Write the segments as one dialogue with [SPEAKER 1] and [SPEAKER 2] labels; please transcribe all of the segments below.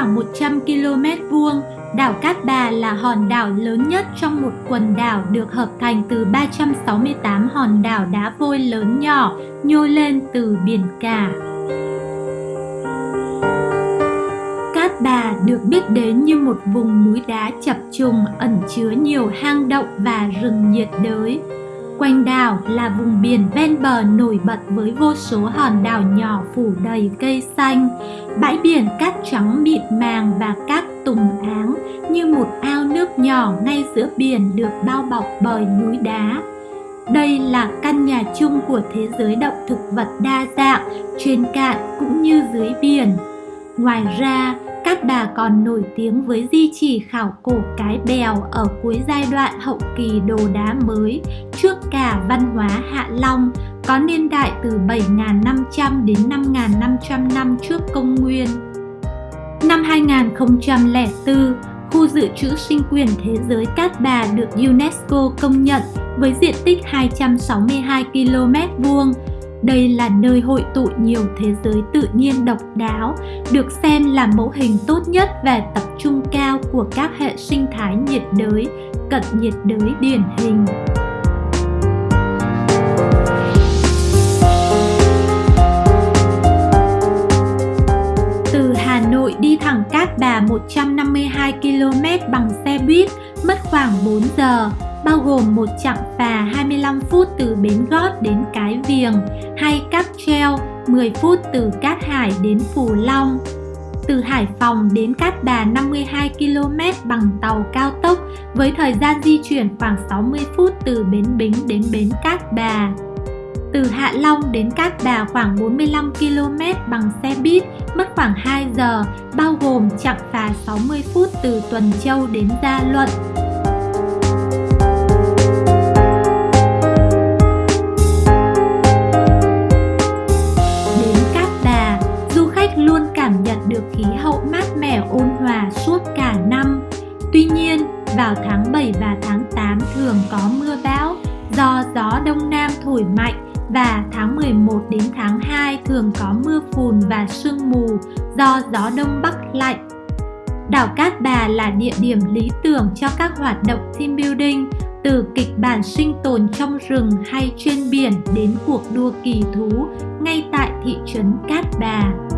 [SPEAKER 1] khoảng 100 km vuông, đảo Cát Bà là hòn đảo lớn nhất trong một quần đảo được hợp thành từ 368 hòn đảo đá vôi lớn nhỏ nhô lên từ biển cả. Cát Bà được biết đến như một vùng núi đá chập trùng ẩn chứa nhiều hang động và rừng nhiệt đới. Quanh đảo là vùng biển ven bờ nổi bật với vô số hòn đảo nhỏ phủ đầy cây xanh, bãi biển cát trắng mịn màng và các tùng áng như một ao nước nhỏ ngay giữa biển được bao bọc bởi núi đá. Đây là căn nhà chung của thế giới động thực vật đa dạng trên cạn cũng như dưới biển. Ngoài ra, Cát Bà còn nổi tiếng với di chỉ khảo cổ cái bèo ở cuối giai đoạn hậu kỳ đồ đá mới trước cả văn hóa Hạ Long có niên đại từ 7.500 đến 5.500 năm trước công nguyên. Năm 2004, khu dự trữ sinh quyền thế giới Cát Bà được UNESCO công nhận với diện tích 262 km vuông đây là nơi hội tụ nhiều thế giới tự nhiên độc đáo, được xem là mẫu hình tốt nhất về tập trung cao của các hệ sinh thái nhiệt đới, cận nhiệt đới điển hình. Từ Hà Nội đi thẳng Cát Bà 152 km bằng xe buýt mất khoảng 4 giờ, bao gồm một chặng phà 25 phút từ Bến Gót đến Cái Viềng hay cáp treo 10 phút từ Cát Hải đến Phù Long. Từ Hải Phòng đến Cát Bà 52 km bằng tàu cao tốc với thời gian di chuyển khoảng 60 phút từ Bến Bính đến Bến Cát Bà. Từ Hạ Long đến Cát Bà khoảng 45 km bằng xe buýt mất khoảng 2 giờ, bao gồm chặng phà 60 phút từ Tuần Châu đến Gia Luận. Suốt cả năm. Tuy nhiên, vào tháng 7 và tháng 8 thường có mưa bão do gió đông nam thổi mạnh và tháng 11 đến tháng 2 thường có mưa phùn và sương mù do gió đông bắc lạnh. Đảo Cát Bà là địa điểm lý tưởng cho các hoạt động team building từ kịch bản sinh tồn trong rừng hay trên biển đến cuộc đua kỳ thú ngay tại thị trấn Cát Bà.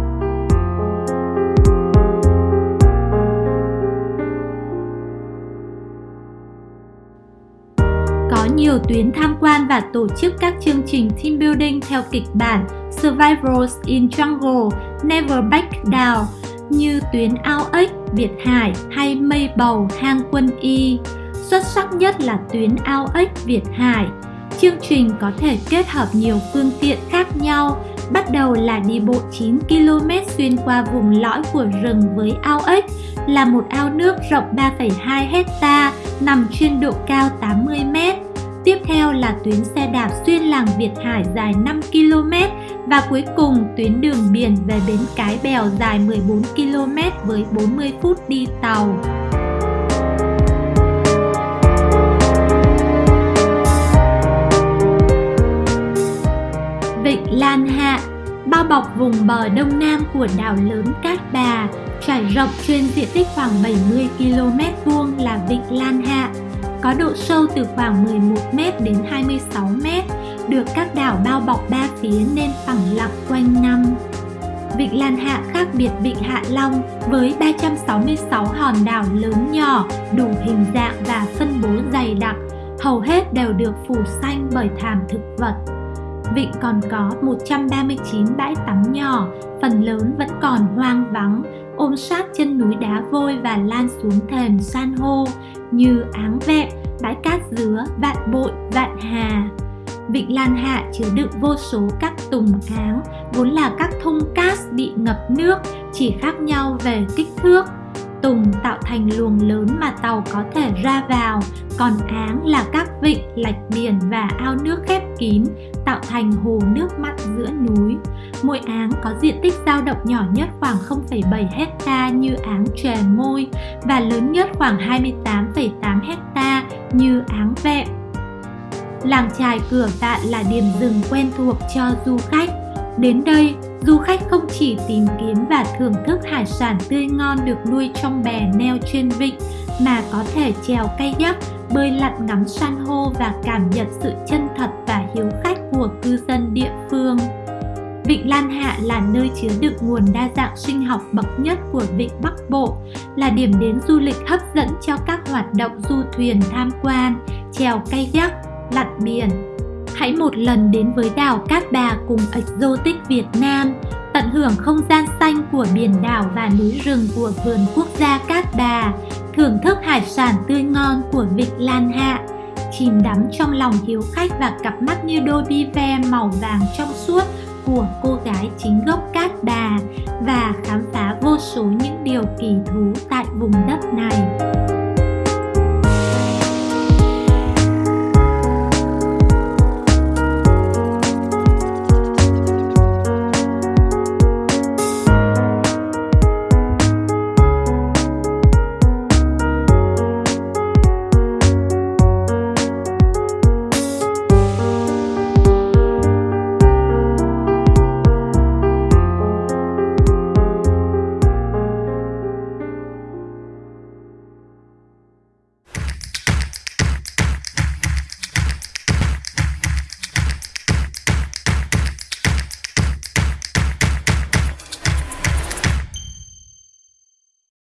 [SPEAKER 1] Nhiều tuyến tham quan và tổ chức các chương trình team building theo kịch bản Survivors in Jungle, Never Back Down như tuyến Ao Ếch, Việt Hải hay Mây Bầu, Hang Quân Y. Xuất sắc nhất là tuyến Ao Ếch, Việt Hải. Chương trình có thể kết hợp nhiều phương tiện khác nhau, bắt đầu là đi bộ 9 km xuyên qua vùng lõi của rừng với ao ếch, là một ao nước rộng 3,2 hecta nằm trên độ cao 80 mét Tiếp theo là tuyến xe đạp xuyên làng Việt Hải dài 5 km và cuối cùng tuyến đường biển về bến Cái Bèo dài 14 km với 40 phút đi tàu. Vịnh Lan Hạ bao bọc vùng bờ đông nam của đảo lớn Cát Bà, trải rộng trên diện tích khoảng 70 km vuông là Vịnh Lan Hạ có độ sâu từ khoảng 11m đến 26m, được các đảo bao bọc ba phía nên phẳng lặng quanh năm. Vịnh Lan Hạ khác biệt Vịnh Hạ Long với 366 hòn đảo lớn nhỏ, đủ hình dạng và phân bố dày đặc, hầu hết đều được phủ xanh bởi thảm thực vật. Vịnh còn có 139 bãi tắm nhỏ, phần lớn vẫn còn hoang vắng, ôm sát chân núi đá vôi và lan xuống thềm san hô như áng vẹn, bãi cát dứa, vạn bội, vạn hà. Vịnh Lan Hạ chứa đựng vô số các tùng áng, vốn là các thung cát bị ngập nước, chỉ khác nhau về kích thước. Tùng tạo thành luồng lớn mà tàu có thể ra vào, còn áng là các vịnh, lạch biển và ao nước khép kín, tạo thành hồ nước mặn giữa núi. Mỗi áng có diện tích dao động nhỏ nhất khoảng 0,7 hecta như áng chè môi và lớn nhất khoảng 28,8 hecta như áng vẹm. Làng trài cửa vạn là điểm rừng quen thuộc cho du khách. Đến đây, du khách không chỉ tìm kiếm và thưởng thức hải sản tươi ngon được nuôi trong bè neo trên vịnh mà có thể chèo kayak, bơi lặn ngắm san hô và cảm nhận sự chân thật và hiếu khách của cư dân địa phương. Vịnh Lan Hạ là nơi chứa đựng nguồn đa dạng sinh học bậc nhất của Vịnh Bắc Bộ, là điểm đến du lịch hấp dẫn cho các hoạt động du thuyền tham quan, chèo kayak, lặn biển. Hãy một lần đến với đảo Cát Bà cùng Exotic Việt Nam, tận hưởng không gian xanh của biển đảo và núi rừng của vườn quốc gia Cát Bà, thưởng thức hải sản tươi ngon của Vịnh Lan Hạ, chìm đắm trong lòng hiếu khách và cặp mắt như đôi bi ve màu vàng trong suốt của cô gái chính gốc Cát Bà và khám phá vô số những điều kỳ thú tại vùng đất này.